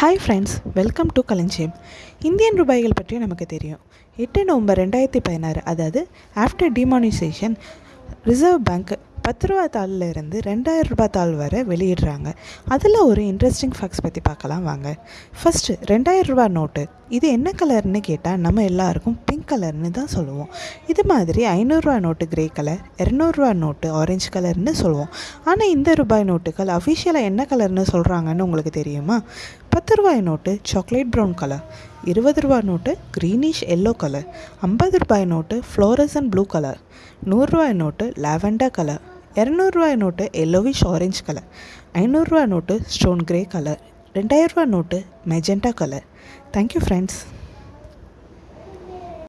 Hi friends welcome to Kalanjiyam Indian ரூபாய்கள் பற்றி நமக்கு தெரியும். எட்டு நவம்பர் ரெண்டாயிரத்தி பதினாறு அதாவது ஆஃப்டர் டிமானிசேஷன் ரிசர்வ் பேங்க் பத்து ரூபா தாளில் இருந்து ரெண்டாயிரம் ரூபாய் தாள் வரை வெளியிடுறாங்க. அதில் ஒரு இன்ட்ரெஸ்டிங் ஃபேக்ட்ஸ் பற்றி பார்க்கலாம் வாங்க. ஃபஸ்ட்டு ரெண்டாயிரம் ரூபாய் நோட்டு இது என்ன கலர்னு கேட்டால் நம்ம எல்லாருக்கும் பிங்க் கலர்னு தான் சொல்லுவோம். இது மாதிரி ஐநூறுரூவா நோட்டு கிரே கலர் இரநூறுவா நோட்டு ஆரஞ்சு கலர்னு சொல்லுவோம். ஆனால் இந்த ரூபாய் நோட்டுகள் அஃபிஷியலாக என்ன கலர்னு சொல்கிறாங்கன்னு உங்களுக்கு தெரியுமா? பத்து ரூபாய் நோட்டு சாக்லேட் ப்ரௌன் கலர் இருபது ரூபாய் நோட்டு க்ரீனிஷ் எல்லோ கலர் ஐம்பது ரூபாய் note fluorescent and blue colour நூறுரூவாய் note lavender colour இரநூறுவாய் நோட்டு எல்லோவிஷ் ஆரஞ்ச் கலர் ஐநூறுரூவா நோட்டு ஸ்டோன் கிரே கலர் ரெண்டாயிரரூவா note magenta colour thank you friends